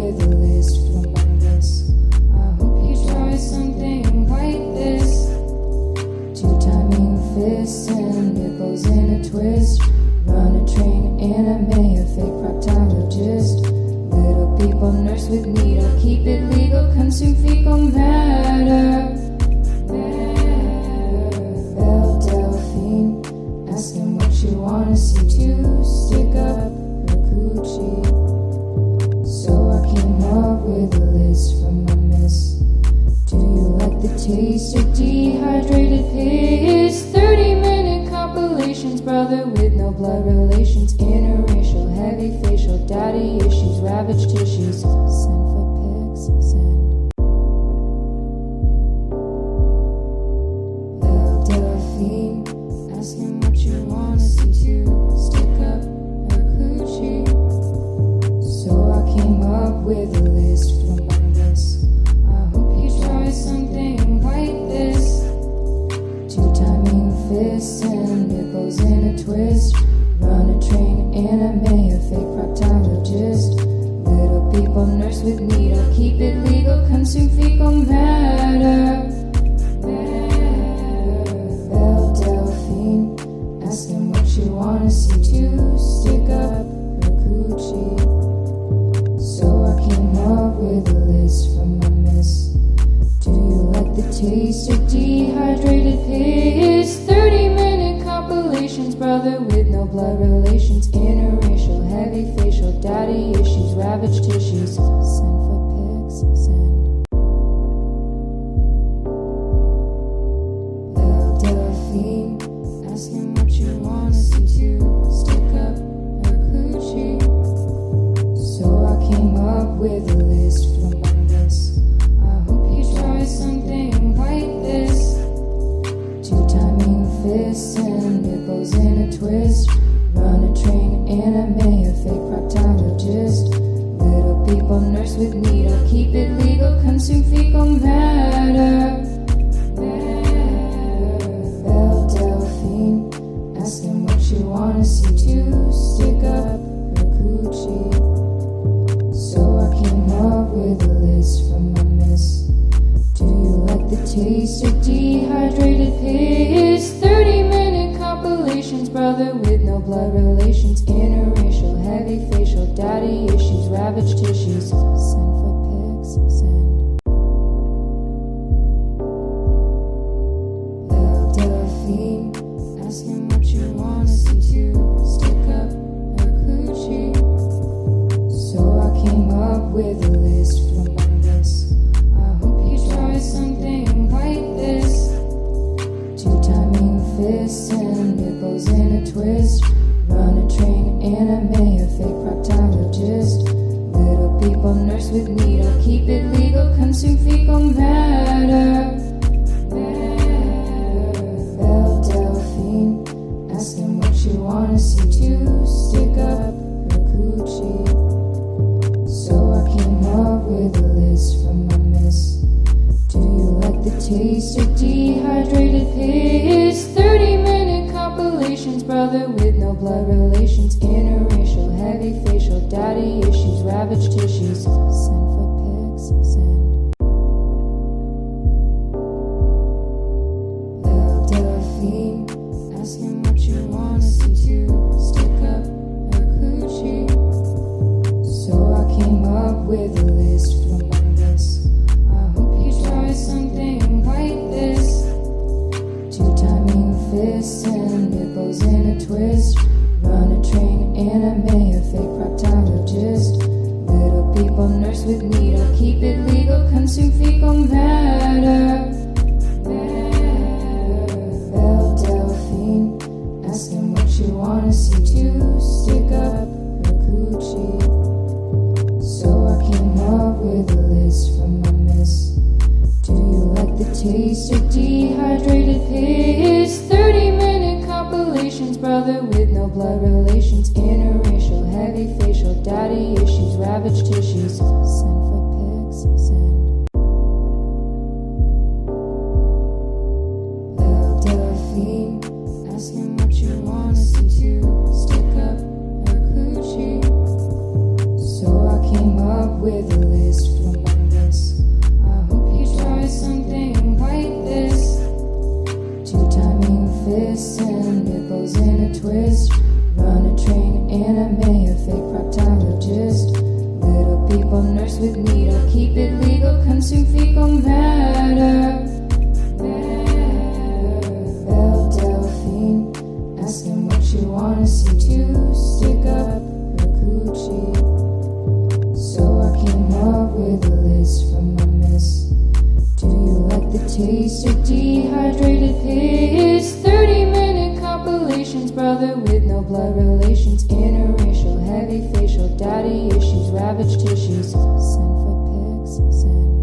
with a list from Memphis. I hope you try something like this. Two timing fists and nipples in a twist. Run a train anime, a fake proctologist. Little people nurse with needle, keep it legal, consume fecal matter. taste of dehydrated piss 30 minute compilations, brother with no blood relations. Interracial, heavy facial, daddy issues, ravaged tissues. Send for pics, send no blood relations, interracial, heavy facial, daddy issues, ravaged tissues. Send for pics, send. El what you wanna see too. Stick up coochie. So I came up with a list from this. I hope you try something like this. Two-timing fists and nipples in a twist. taste of taste of dehydrated piss. 30 minute compilations, brother with no blood relations. Interracial, heavy facial, daddy issues, ravaged tissues. Send for pics, send so i came up with a list from my mess do you like the taste of dehydrated piss? 30 minute compilations brother with no blood relations. Interracial heavy facial daddy issues ravaged tissues. Send for pics send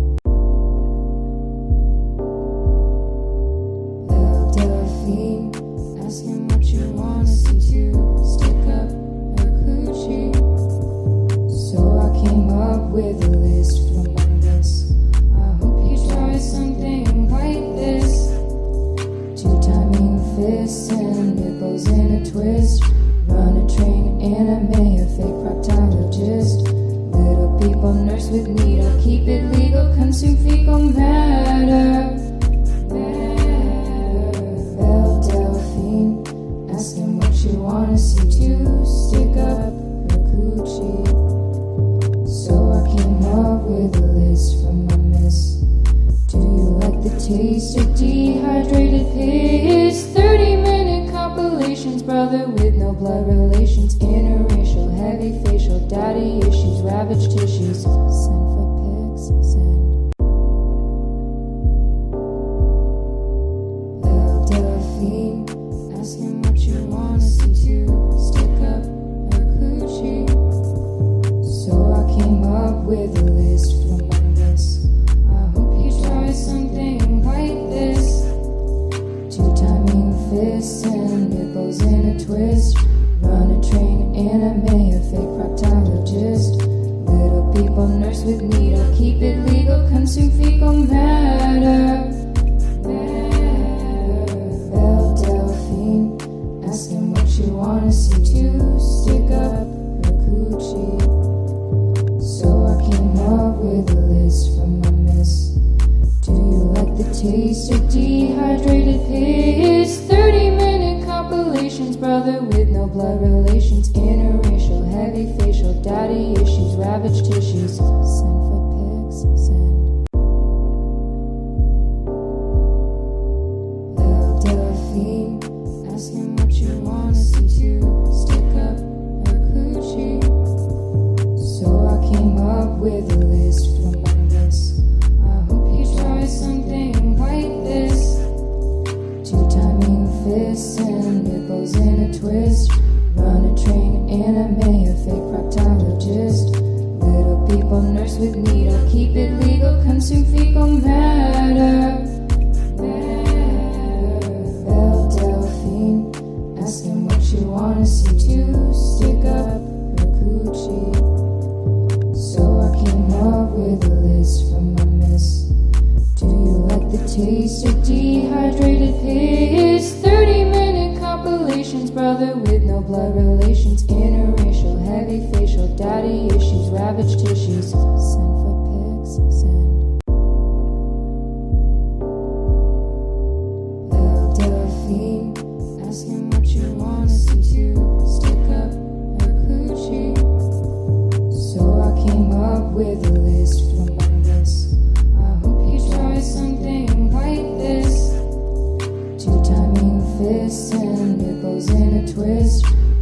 from there.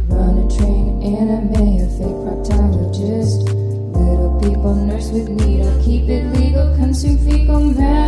Run a train anime, a fake proctologist. Little people nurse with needle, keep it legal, consume fecal matter.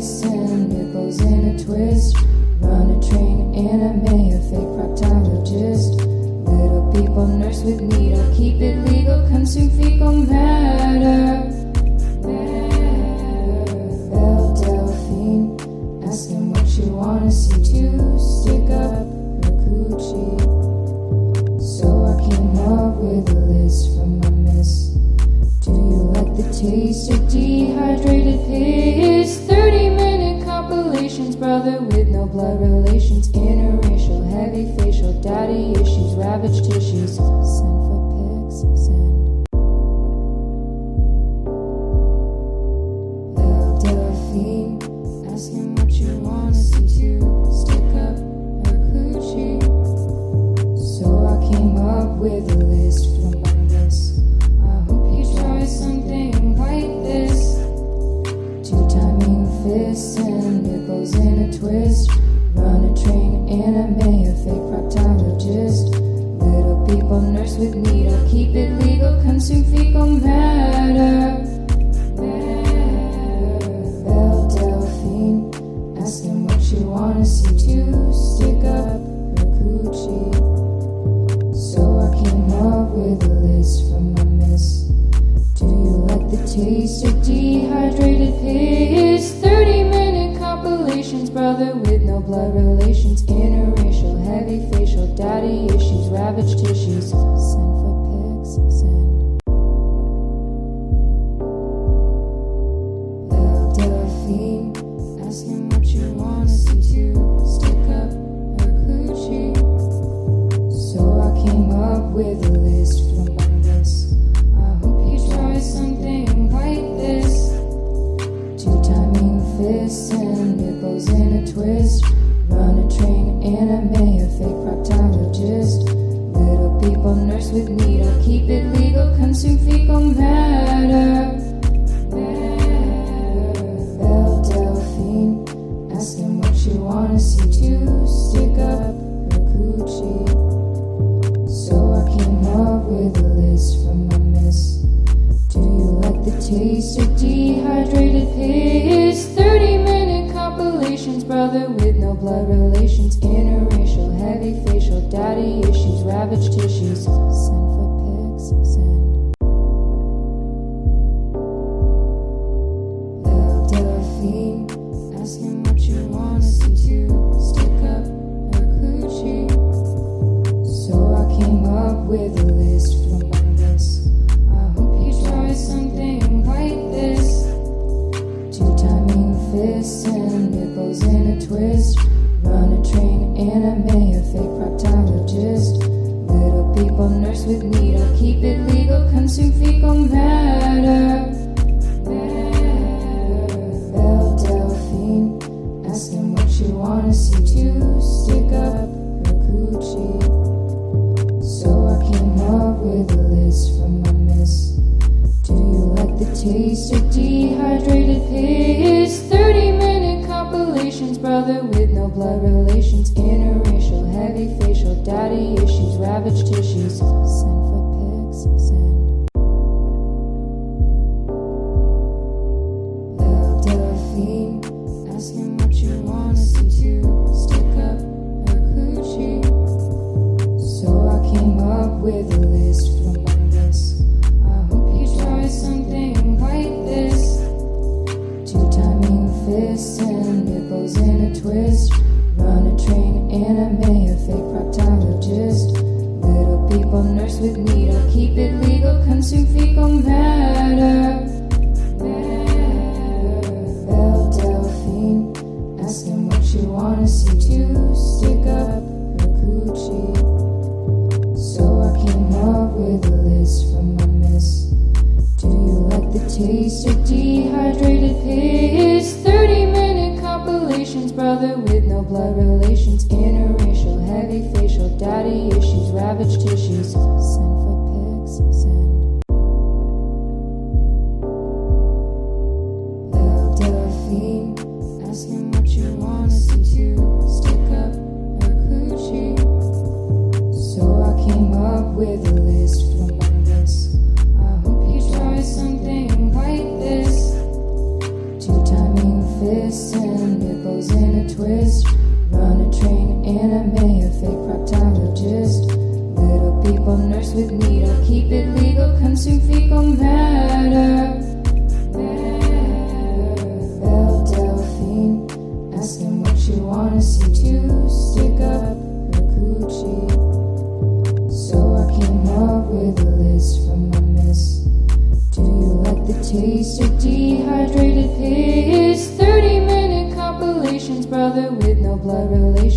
and nipples in a twist. Run a train in a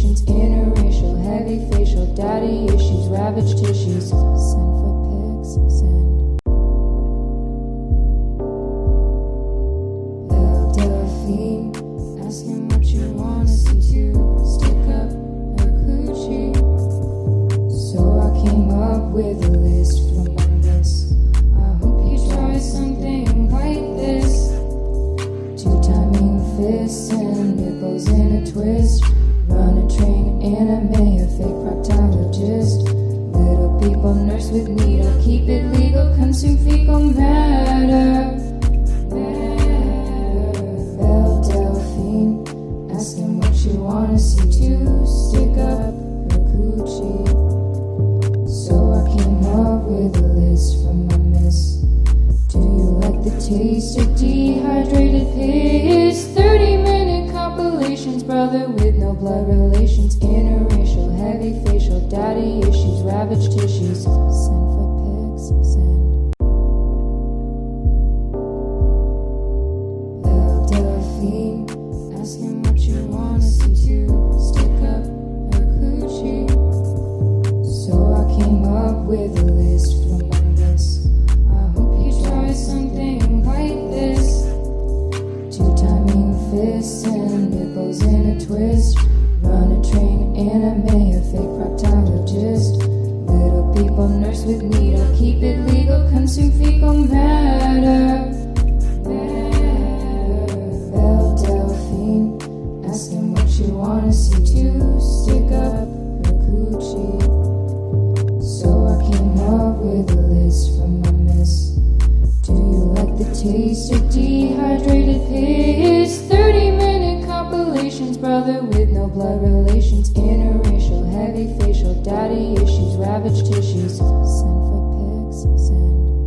conditions, interracial, heavy facial, daddy issues, ravaged tissues. Send for pics, send taste of dehydrated paste 30 minute compilations, brother with no blood relations Interracial, heavy facial, daddy issues, ravaged tissues. Send for pics, send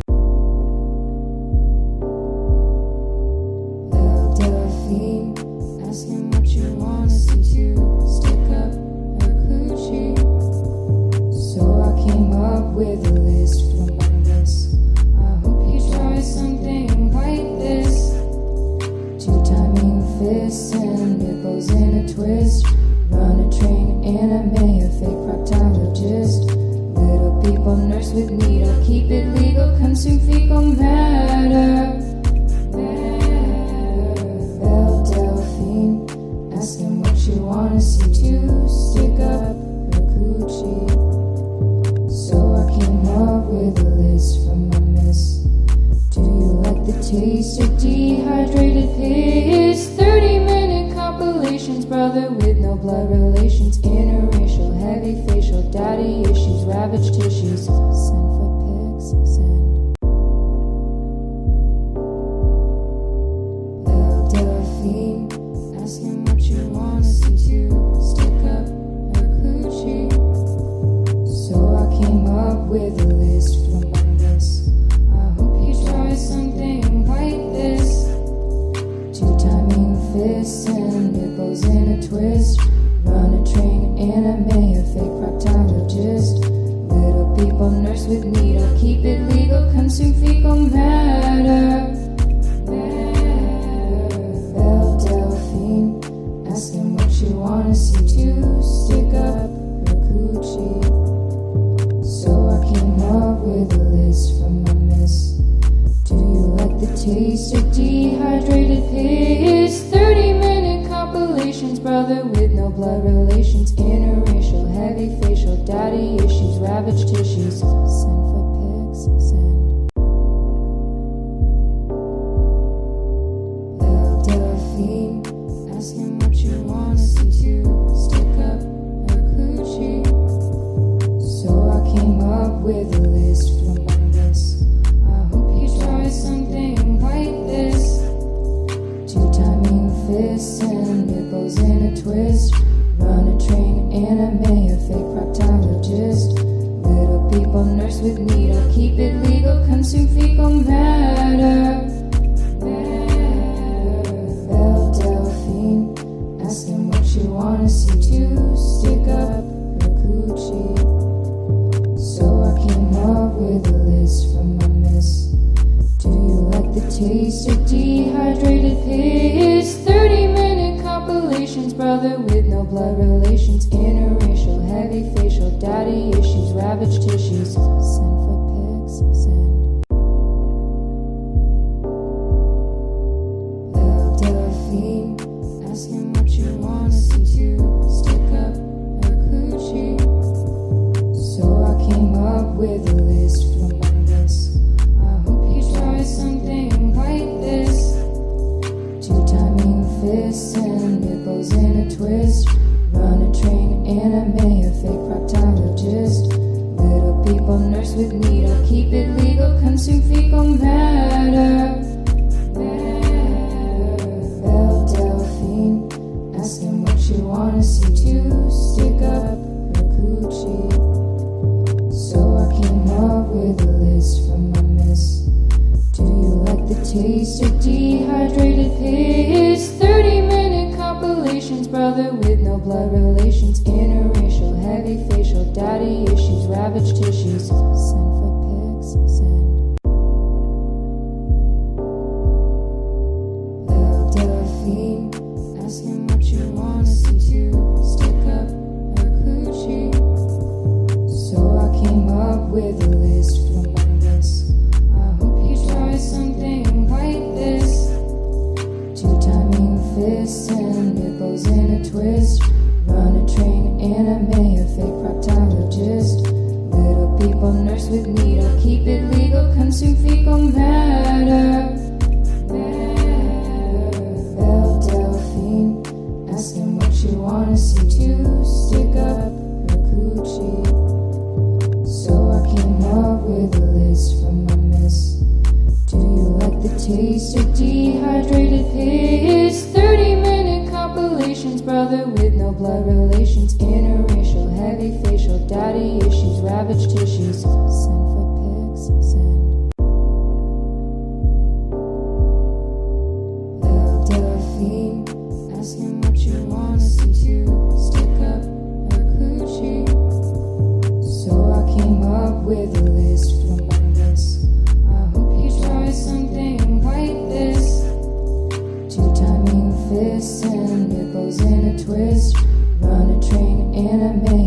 simply better, better. Belle Delphine Asking what you wanna see to stick up her coochie So I came up with a list for my miss Do you like the taste of Mr. Dehydrated His 30 minute compilations, brother with no blood relations, interracial, heavy facial, daddy issues, ravaged tissues. Send for pics, send. enemy.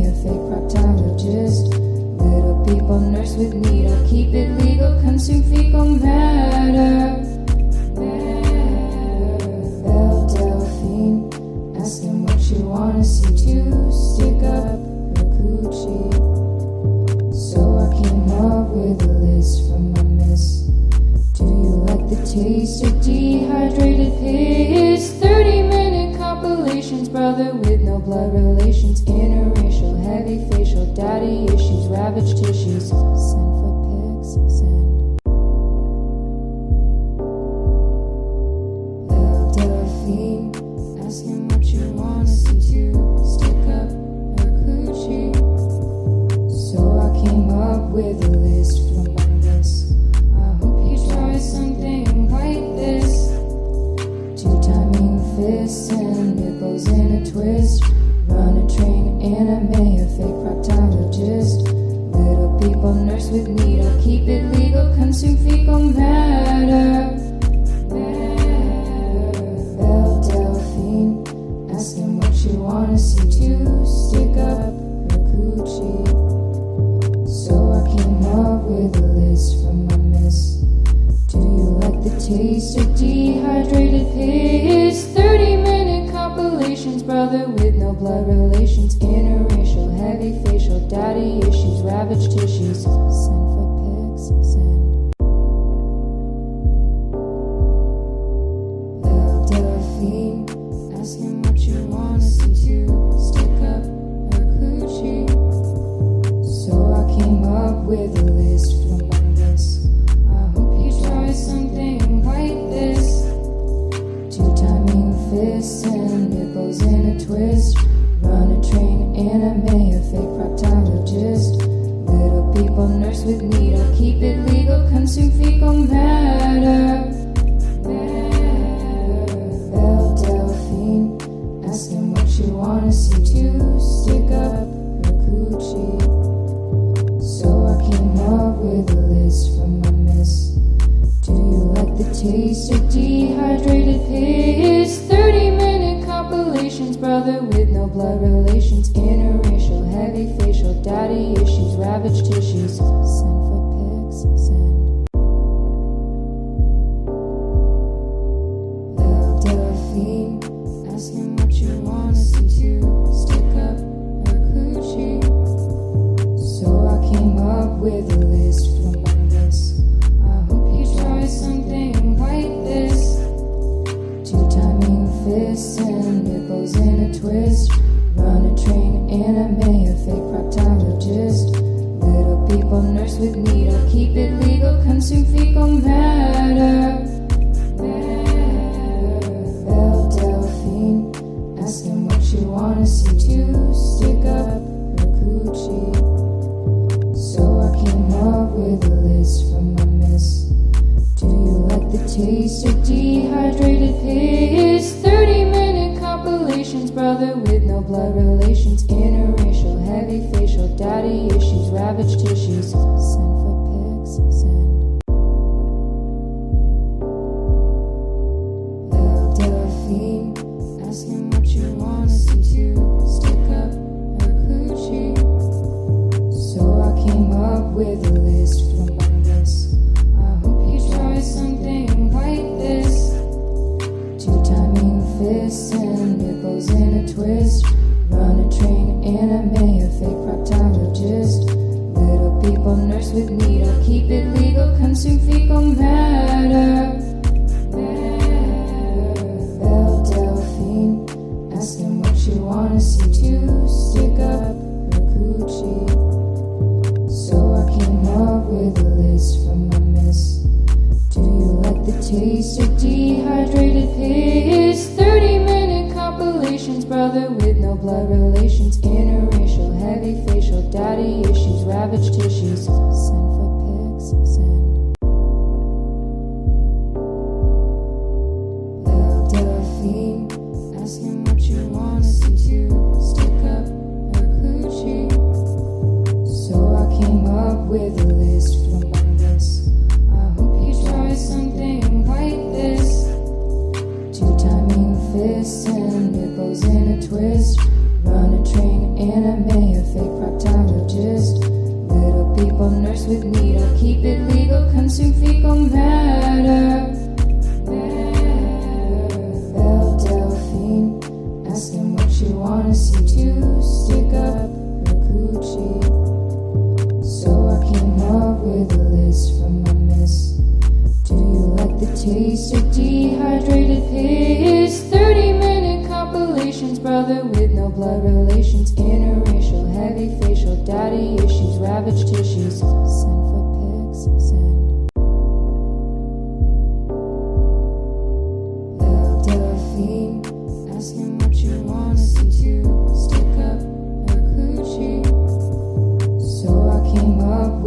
listen Nipples in a twist. Run a train anime A fake proctologist Little people nurse with needle Keep it legal Consume fecal matter with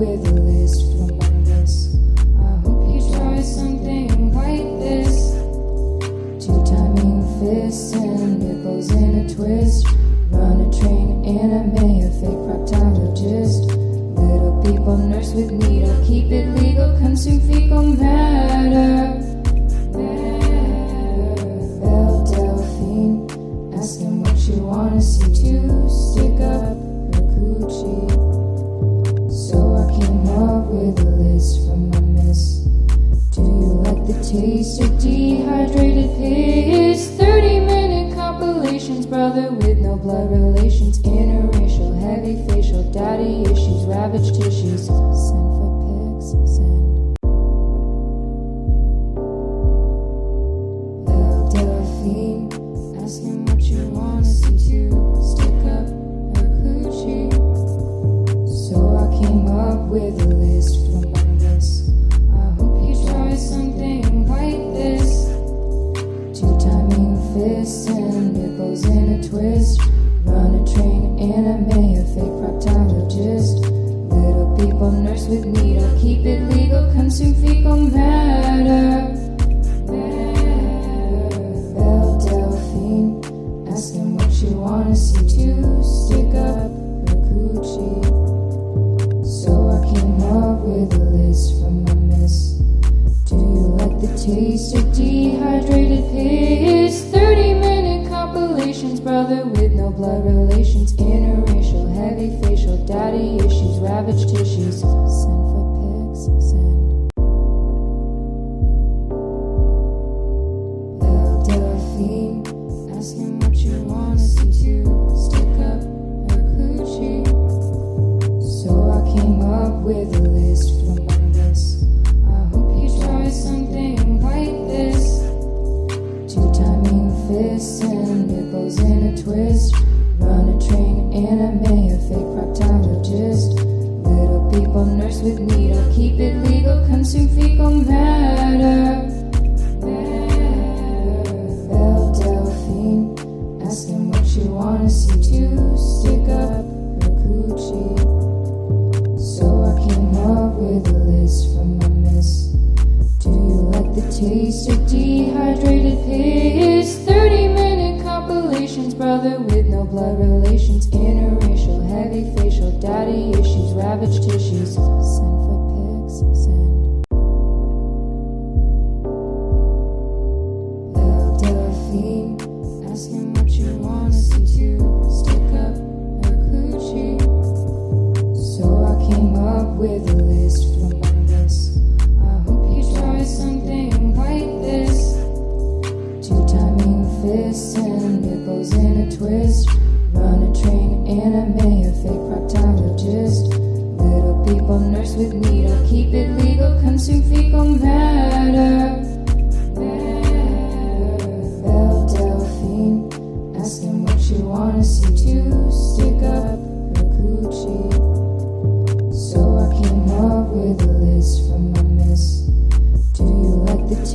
with a list from Mondays. I hope you try something like this. Two timing fists and nipples in a twist. Run a train anime, a fake proctologist. Little people nurse with needle, keep it legal, consume fecal matter.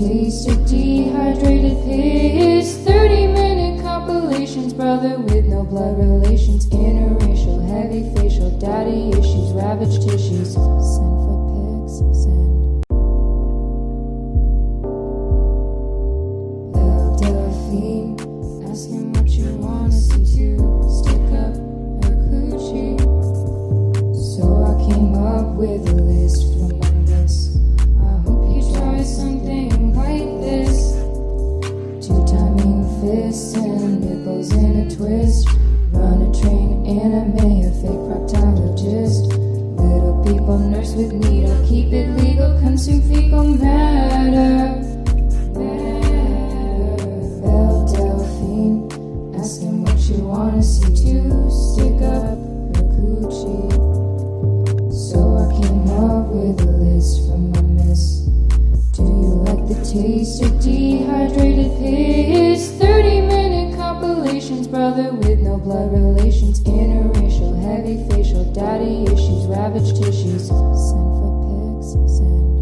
taste of dehydrated piss 30 minute compilations, brother with no blood relations. Interracial, heavy facial, daddy issues, ravaged tissues. Send for pics, send. Belle Delphine, ask what you wanna see too Stick up her coochie. So I came up with you think I'm better? Better. Delphine, what you wanna see to stick up coochie. So I came up with a list my miss. Do you like the taste of dehydrated piss? 30 minute compilations, brother, with no blood relations. Interracial, heavy facial, daddy issues, ravaged tissues. Send for pics, send.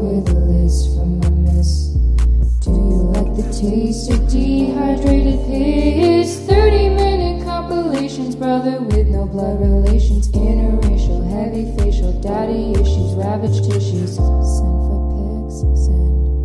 with a list from a miss. Do you like the taste of dehydrated paste? 30 minute compilations, brother with no blood relations. Interracial, heavy facial, daddy issues, ravaged tissues. Send pics, send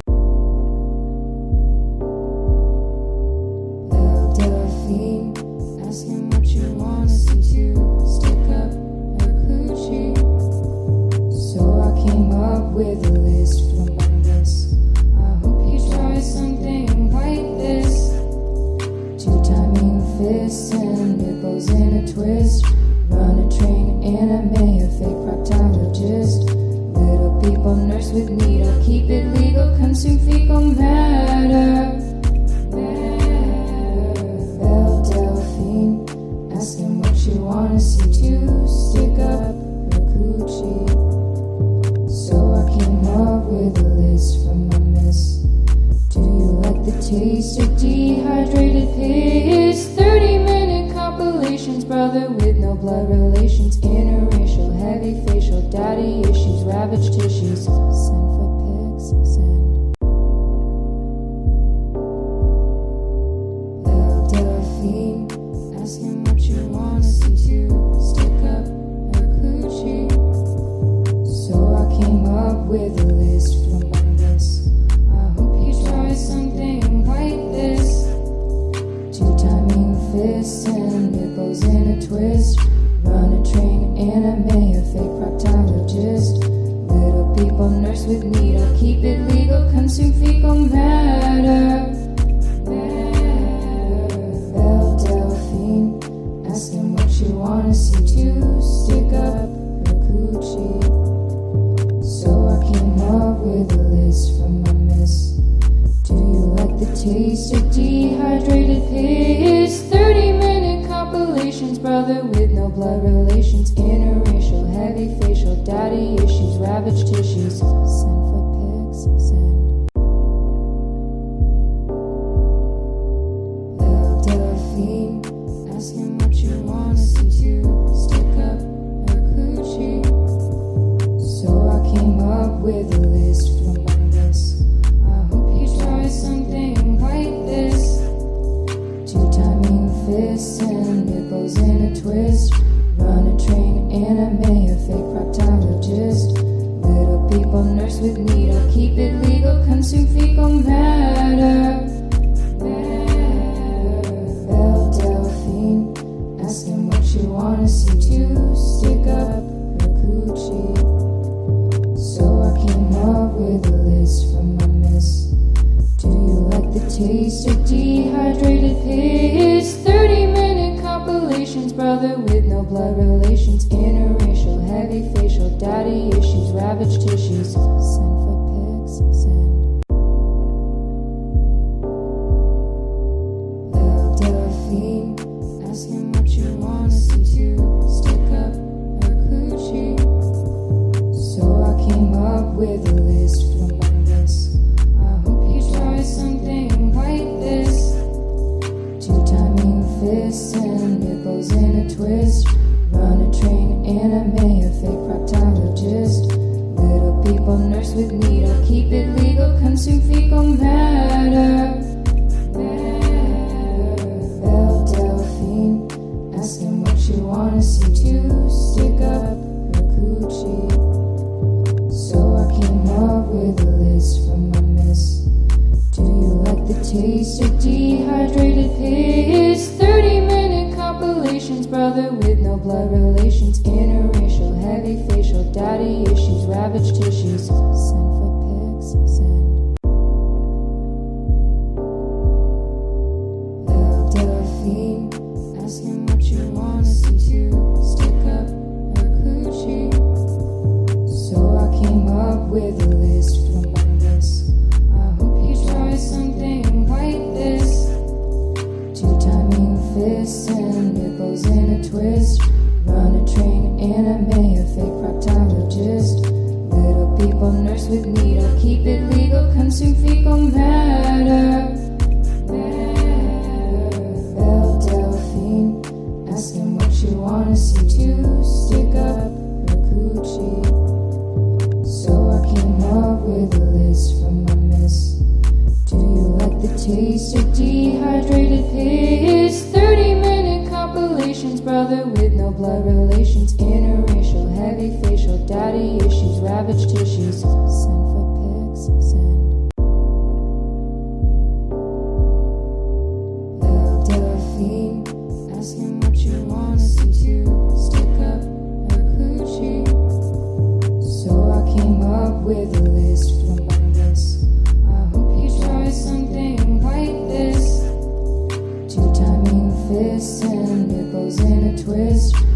Sex with needle, keep it legal, consume fecal matter. Belle Delphine, ask him what you wanna see to stick up her coochie. So I came up with a list from my miss. Do you like the taste of dehydrated piss? 30 minute compilations, brother, with no blood relations. Inner heavy facial daddy issues, ravaged tissues. Send for pics, send. And nipples in a twist.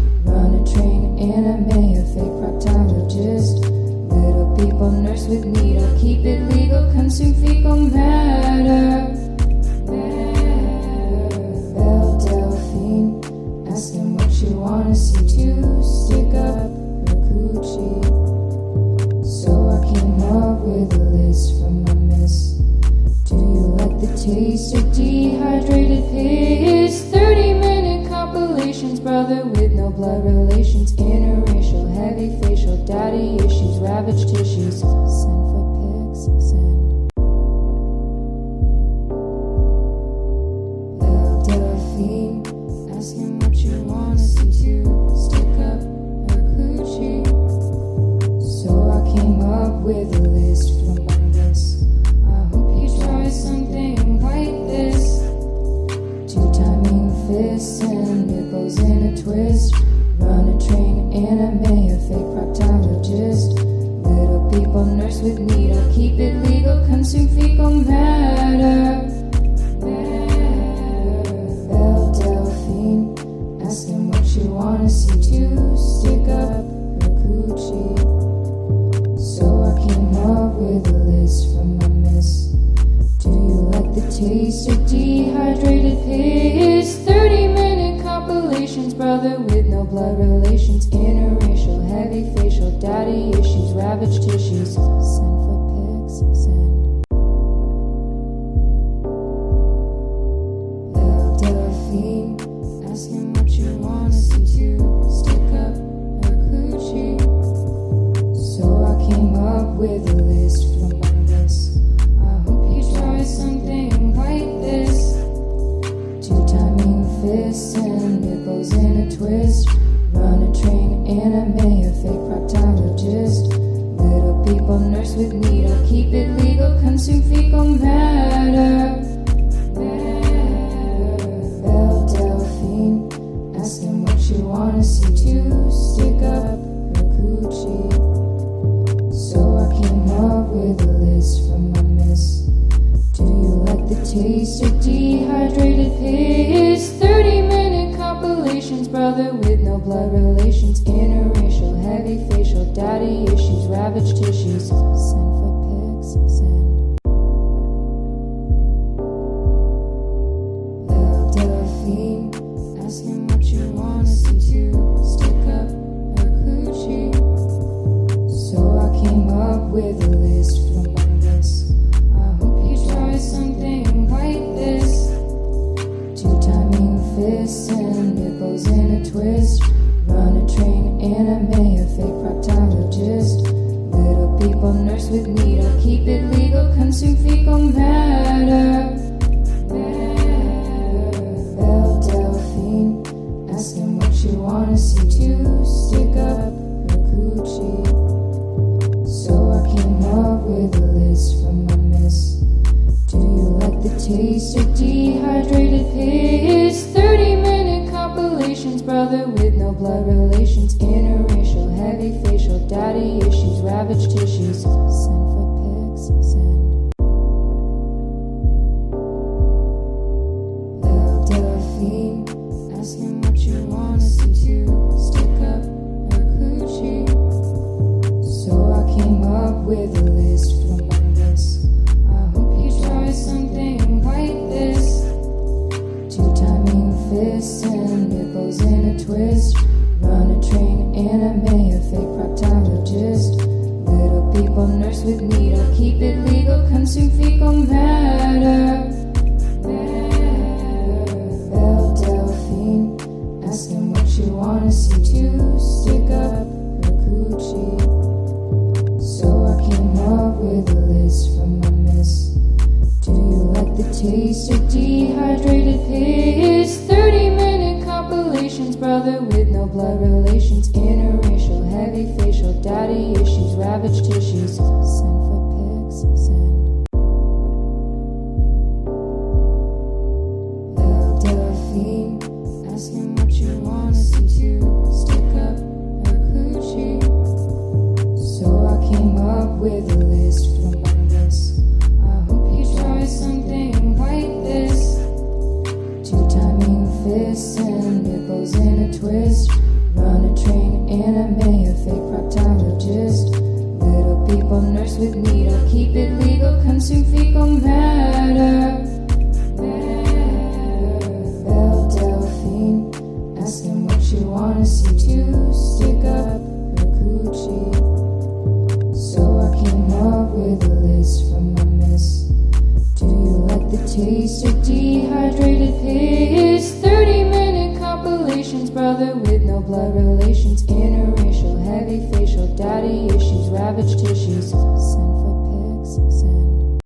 Heavy daddy issues, ravaged tissues. Send for pics, send.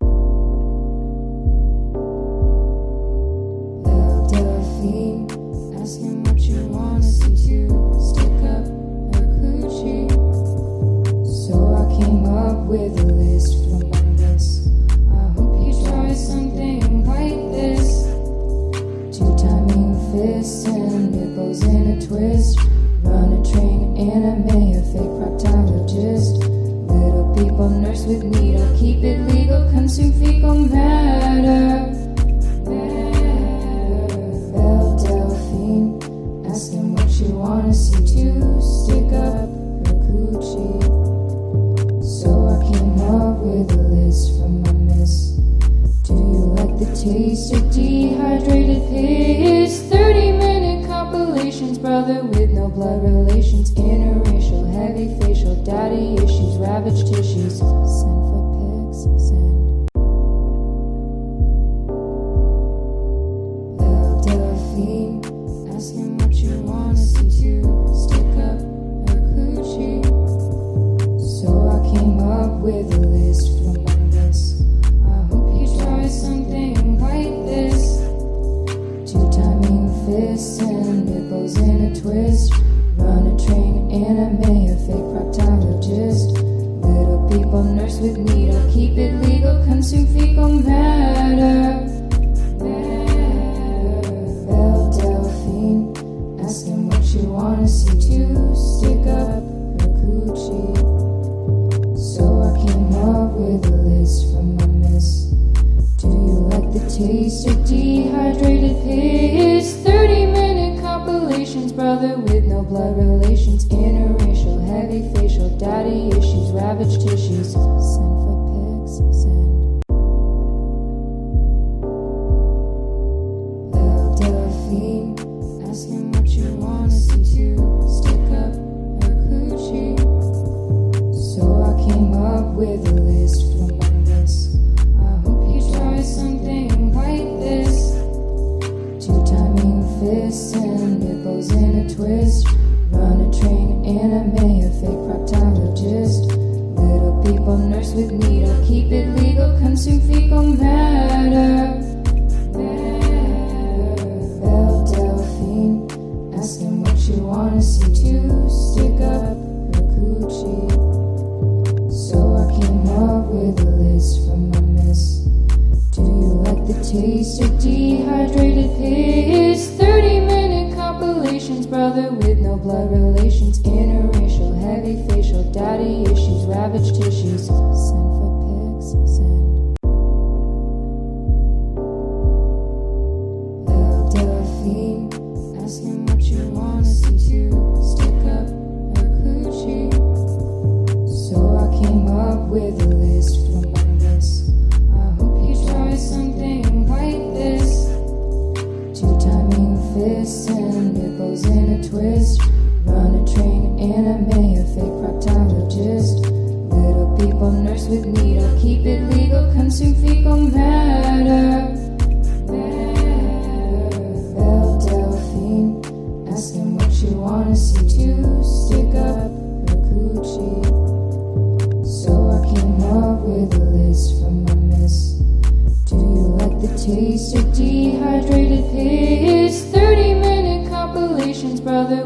Belle Delphine, asking what you wanna see to stick up her coochie. So I came up with a list from my list. I hope you try something like this. Two timing fists and nipples in a twist. Nurse with needle, keep it legal, consume fecal matter. Belle Delphine, asking what you wanna see to stick up her coochie. So I came up with a list from my miss. Do you like the taste of dehydrated piss? 30 minute compilations, brother with no blood relations. Facial, daddy issues, ravaged tissues. Send for pics, send. Dehydrated piss? 30 minute compilations, brother with no blood relations. Interracial, heavy facial, daddy issues, ravaged tissues. Send for pics, send. Belle Delphine, asking what you wanna see to stick up her coochie. So I came up with a list with needle, keep it legal, consume fecal matter. Belle Delphine, asking what you wanna see to stick up her coochie. So I came up with a list from my miss. Do you like the taste of dehydrated piss? 30 minute compilations, brother with no blood relations. Interracial, heavy facial, daddy issues, ravaged tissues. Send for pics, send. Taste of dehydrated piss. 30 minute compilations, brother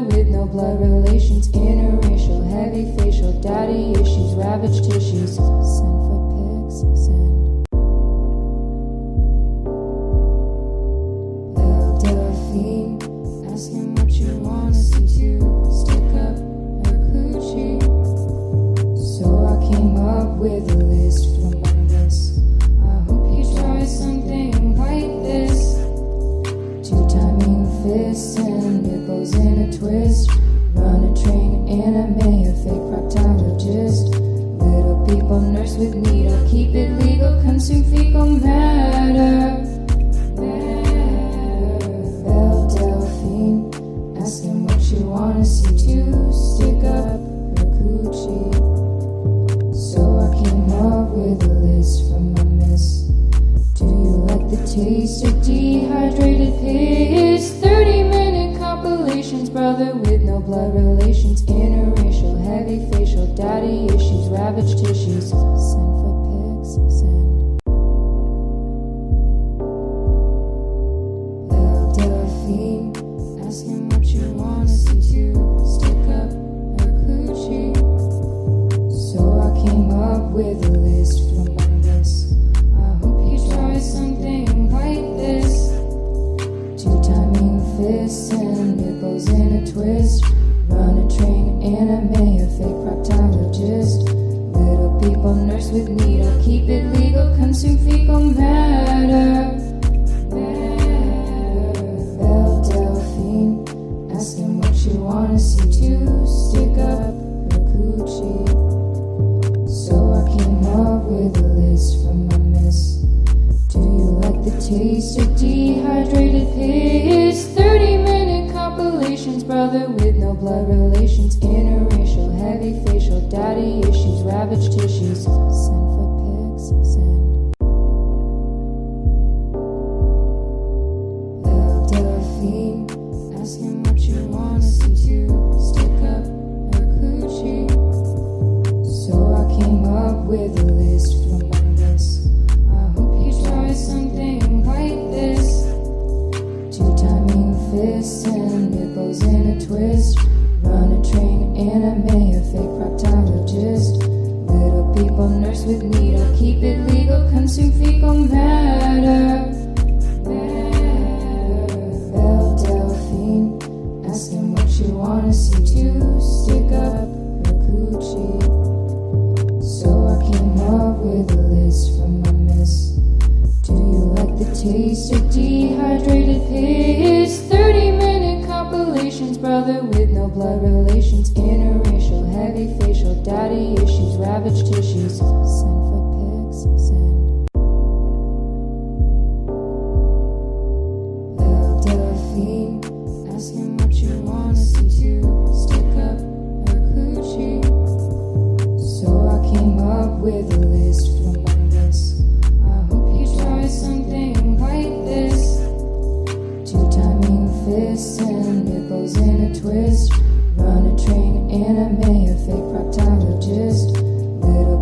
to do.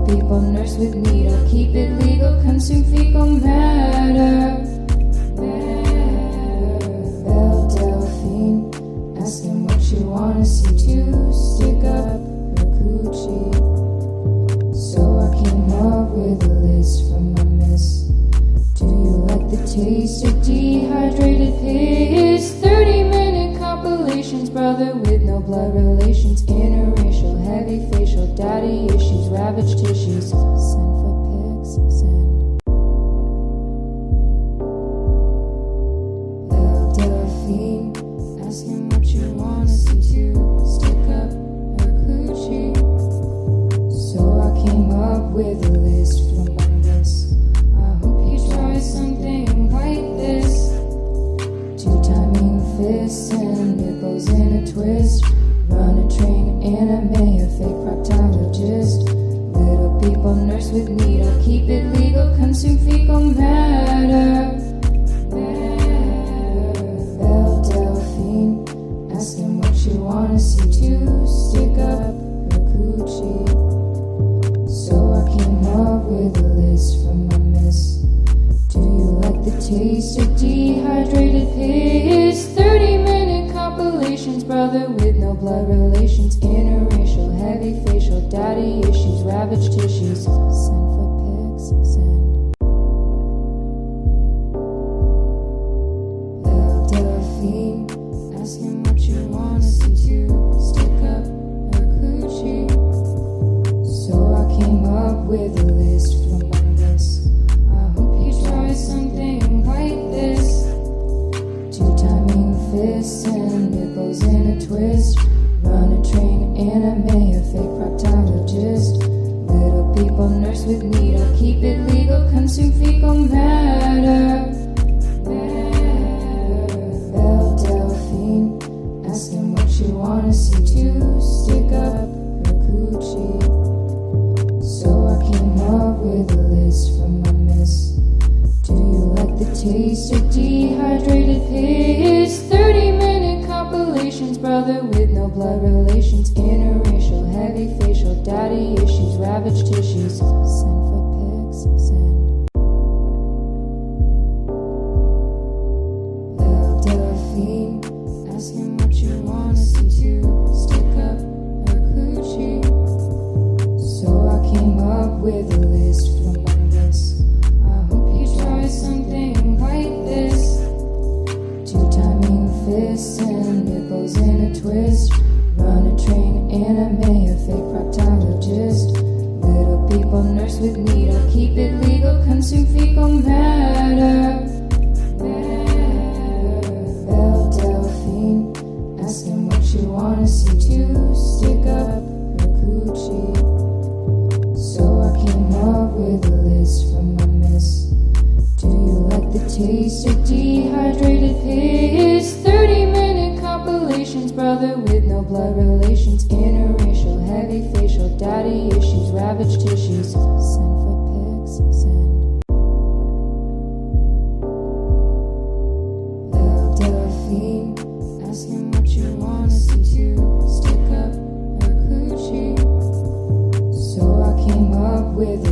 people, nurse with needle, keep it legal, consume fecal matter. Belle Delphine, ask him what you wanna see to stick up her coochie. So I came up with a list from my miss. Do you like the taste of dehydrated pig? relations, brother with no blood relations, interracial, heavy facial, daddy issues, ravaged tissues. Send for pics, send. In with